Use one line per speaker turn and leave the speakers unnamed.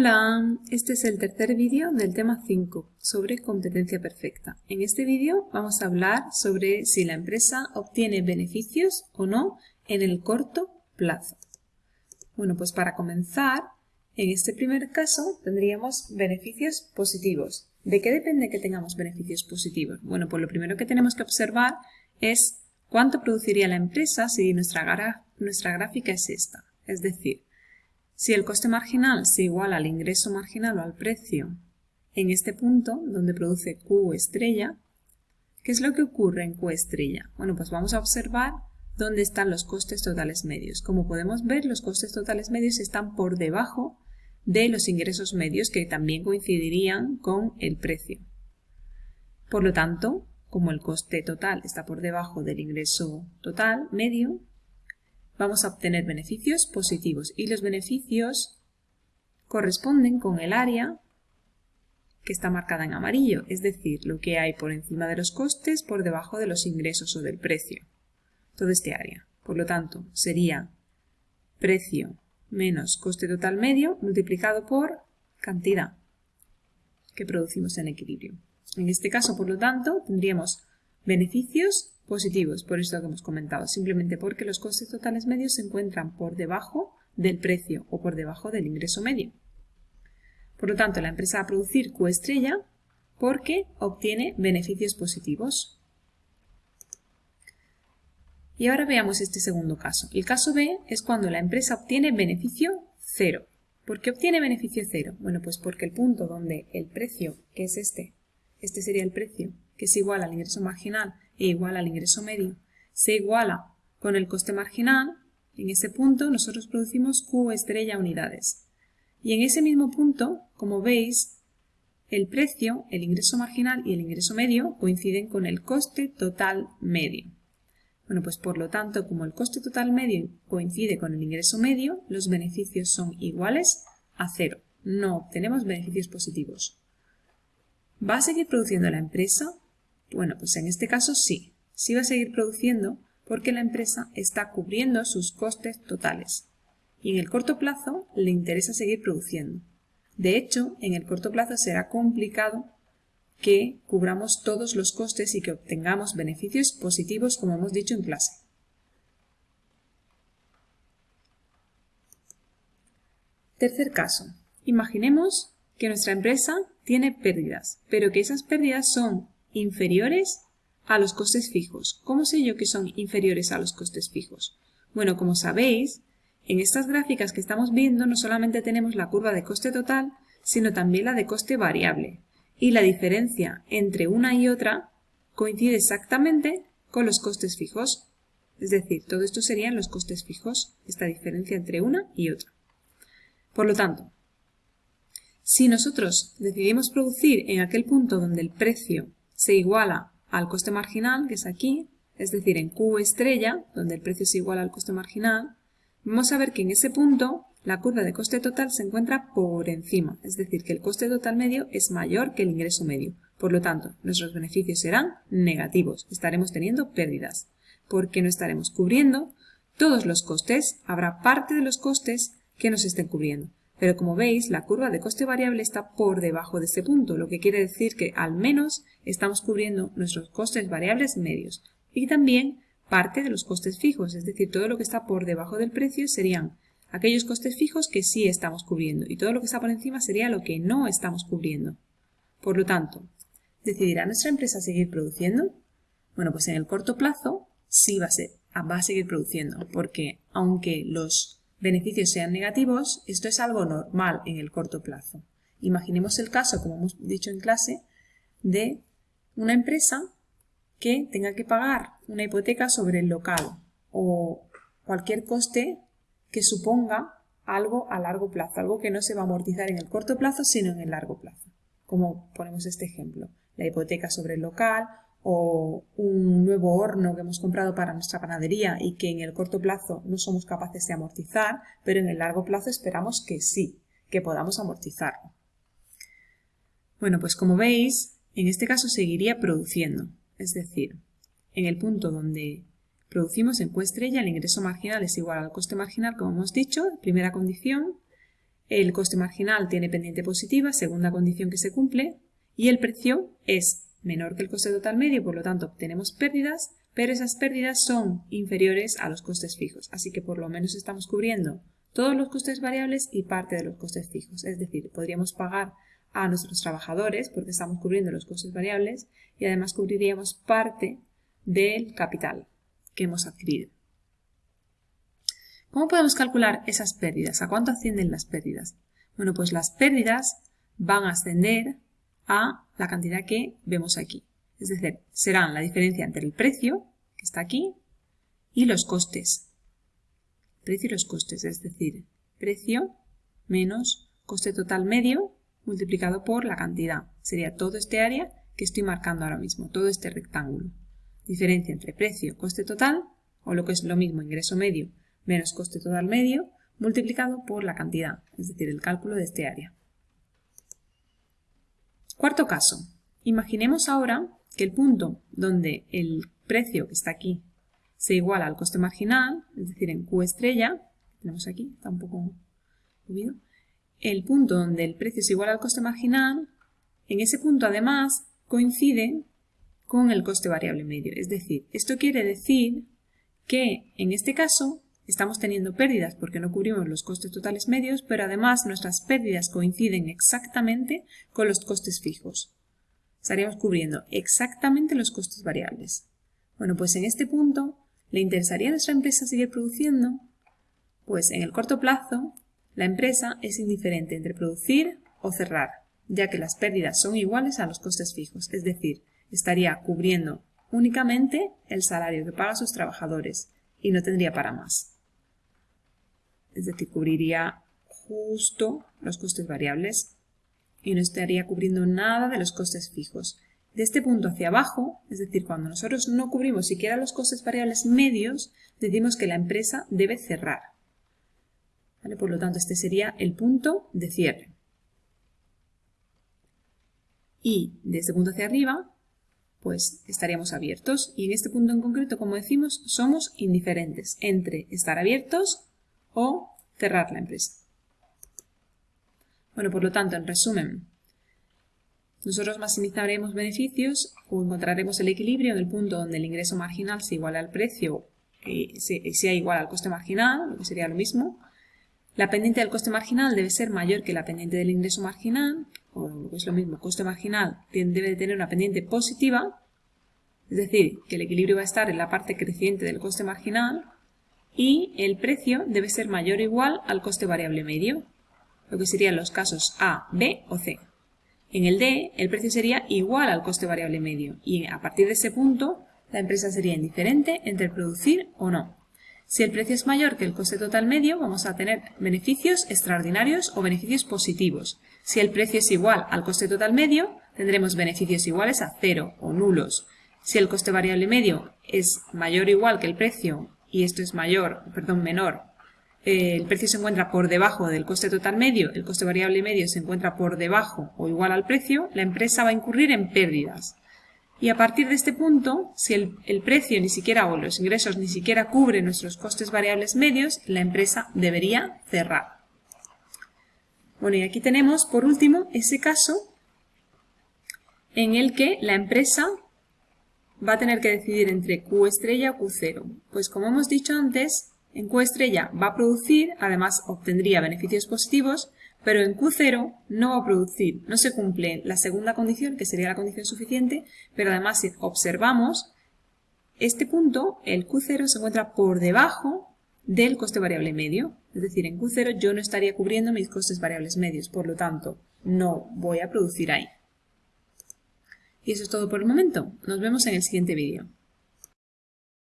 Hola, este es el tercer vídeo del tema 5 sobre competencia perfecta. En este vídeo vamos a hablar sobre si la empresa obtiene beneficios o no en el corto plazo. Bueno, pues para comenzar, en este primer caso tendríamos beneficios positivos. ¿De qué depende que tengamos beneficios positivos? Bueno, pues lo primero que tenemos que observar es cuánto produciría la empresa si nuestra, nuestra gráfica es esta. Es decir, si el coste marginal se iguala al ingreso marginal o al precio en este punto, donde produce Q estrella, ¿qué es lo que ocurre en Q estrella? Bueno, pues vamos a observar dónde están los costes totales medios. Como podemos ver, los costes totales medios están por debajo de los ingresos medios que también coincidirían con el precio. Por lo tanto, como el coste total está por debajo del ingreso total medio, vamos a obtener beneficios positivos y los beneficios corresponden con el área que está marcada en amarillo, es decir, lo que hay por encima de los costes por debajo de los ingresos o del precio, todo este área. Por lo tanto, sería precio menos coste total medio multiplicado por cantidad que producimos en equilibrio. En este caso, por lo tanto, tendríamos beneficios positivos, por esto que hemos comentado, simplemente porque los costes totales medios se encuentran por debajo del precio o por debajo del ingreso medio. Por lo tanto, la empresa va a producir Q estrella porque obtiene beneficios positivos. Y ahora veamos este segundo caso. El caso B es cuando la empresa obtiene beneficio cero. ¿Por qué obtiene beneficio cero? Bueno, pues porque el punto donde el precio, que es este, este sería el precio, que es igual al ingreso marginal e igual al ingreso medio, se iguala con el coste marginal, en ese punto nosotros producimos Q estrella unidades. Y en ese mismo punto, como veis, el precio, el ingreso marginal y el ingreso medio coinciden con el coste total medio. Bueno, pues por lo tanto, como el coste total medio coincide con el ingreso medio, los beneficios son iguales a cero. No obtenemos beneficios positivos. ¿Va a seguir produciendo la empresa? Bueno, pues en este caso sí, sí va a seguir produciendo porque la empresa está cubriendo sus costes totales. Y en el corto plazo le interesa seguir produciendo. De hecho, en el corto plazo será complicado que cubramos todos los costes y que obtengamos beneficios positivos como hemos dicho en clase. Tercer caso. Imaginemos que nuestra empresa tiene pérdidas, pero que esas pérdidas son inferiores a los costes fijos. ¿Cómo sé yo que son inferiores a los costes fijos? Bueno, como sabéis, en estas gráficas que estamos viendo no solamente tenemos la curva de coste total, sino también la de coste variable. Y la diferencia entre una y otra coincide exactamente con los costes fijos. Es decir, todo esto serían los costes fijos, esta diferencia entre una y otra. Por lo tanto, si nosotros decidimos producir en aquel punto donde el precio se iguala al coste marginal, que es aquí, es decir, en Q estrella, donde el precio se iguala al coste marginal, vamos a ver que en ese punto la curva de coste total se encuentra por encima, es decir, que el coste total medio es mayor que el ingreso medio. Por lo tanto, nuestros beneficios serán negativos, estaremos teniendo pérdidas, porque no estaremos cubriendo todos los costes, habrá parte de los costes que nos estén cubriendo. Pero como veis, la curva de coste variable está por debajo de este punto, lo que quiere decir que al menos estamos cubriendo nuestros costes variables medios y también parte de los costes fijos, es decir, todo lo que está por debajo del precio serían aquellos costes fijos que sí estamos cubriendo y todo lo que está por encima sería lo que no estamos cubriendo. Por lo tanto, ¿decidirá nuestra empresa seguir produciendo? Bueno, pues en el corto plazo sí va a, va a seguir produciendo, porque aunque los beneficios sean negativos, esto es algo normal en el corto plazo. Imaginemos el caso, como hemos dicho en clase, de una empresa que tenga que pagar una hipoteca sobre el local o cualquier coste que suponga algo a largo plazo, algo que no se va a amortizar en el corto plazo, sino en el largo plazo. Como ponemos este ejemplo, la hipoteca sobre el local o un nuevo horno que hemos comprado para nuestra panadería y que en el corto plazo no somos capaces de amortizar, pero en el largo plazo esperamos que sí, que podamos amortizarlo. Bueno, pues como veis, en este caso seguiría produciendo, es decir, en el punto donde producimos en Q estrella el ingreso marginal es igual al coste marginal, como hemos dicho, primera condición, el coste marginal tiene pendiente positiva, segunda condición que se cumple, y el precio es menor que el coste total medio, por lo tanto obtenemos pérdidas, pero esas pérdidas son inferiores a los costes fijos, así que por lo menos estamos cubriendo todos los costes variables y parte de los costes fijos. Es decir, podríamos pagar a nuestros trabajadores porque estamos cubriendo los costes variables y además cubriríamos parte del capital que hemos adquirido. ¿Cómo podemos calcular esas pérdidas? ¿A cuánto ascienden las pérdidas? Bueno, pues las pérdidas van a ascender a la cantidad que vemos aquí. Es decir, serán la diferencia entre el precio, que está aquí, y los costes. Precio y los costes, es decir, precio menos coste total medio multiplicado por la cantidad. Sería todo este área que estoy marcando ahora mismo, todo este rectángulo. Diferencia entre precio, coste total, o lo que es lo mismo, ingreso medio menos coste total medio, multiplicado por la cantidad, es decir, el cálculo de este área. Cuarto caso. Imaginemos ahora que el punto donde el precio que está aquí se iguala al coste marginal, es decir, en Q estrella, tenemos aquí, está un poco subido, el punto donde el precio es igual al coste marginal, en ese punto además coincide con el coste variable medio. Es decir, esto quiere decir que en este caso estamos teniendo pérdidas porque no cubrimos los costes totales medios, pero además nuestras pérdidas coinciden exactamente con los costes fijos. Estaríamos cubriendo exactamente los costes variables. Bueno, pues en este punto, ¿le interesaría a nuestra empresa seguir produciendo? Pues en el corto plazo la empresa es indiferente entre producir o cerrar, ya que las pérdidas son iguales a los costes fijos, es decir, estaría cubriendo únicamente el salario que paga a sus trabajadores y no tendría para más. Es decir, cubriría justo los costes variables y no estaría cubriendo nada de los costes fijos. De este punto hacia abajo, es decir, cuando nosotros no cubrimos siquiera los costes variables medios, decimos que la empresa debe cerrar. Por lo tanto, este sería el punto de cierre. Y de este punto hacia arriba, pues estaríamos abiertos. Y en este punto en concreto, como decimos, somos indiferentes entre estar abiertos o cerrar la empresa. Bueno, por lo tanto, en resumen, nosotros maximizaremos beneficios o encontraremos el equilibrio en el punto donde el ingreso marginal se iguala al precio, y sea igual al coste marginal, lo que sería lo mismo, la pendiente del coste marginal debe ser mayor que la pendiente del ingreso marginal, o lo que es lo mismo, coste marginal debe tener una pendiente positiva, es decir, que el equilibrio va a estar en la parte creciente del coste marginal, y el precio debe ser mayor o igual al coste variable medio, lo que serían los casos A, B o C. En el D, el precio sería igual al coste variable medio, y a partir de ese punto, la empresa sería indiferente entre producir o no. Si el precio es mayor que el coste total medio, vamos a tener beneficios extraordinarios o beneficios positivos. Si el precio es igual al coste total medio, tendremos beneficios iguales a cero o nulos. Si el coste variable medio es mayor o igual que el precio, y esto es mayor, perdón, menor, eh, el precio se encuentra por debajo del coste total medio, el coste variable medio se encuentra por debajo o igual al precio, la empresa va a incurrir en pérdidas. Y a partir de este punto, si el, precio ni siquiera o los ingresos ni siquiera cubren nuestros costes variables medios, la empresa debería cerrar. Bueno, y aquí tenemos, por último, ese caso en el que la empresa va a tener que decidir entre Q estrella o Q0. Pues como hemos dicho antes, en Q estrella va a producir, además obtendría beneficios positivos, pero en Q0 no va a producir, no se cumple la segunda condición, que sería la condición suficiente, pero además si observamos, este punto, el Q0, se encuentra por debajo del coste variable medio. Es decir, en Q0 yo no estaría cubriendo mis costes variables medios, por lo tanto, no voy a producir ahí. Y eso es todo por el momento. Nos vemos en el siguiente vídeo.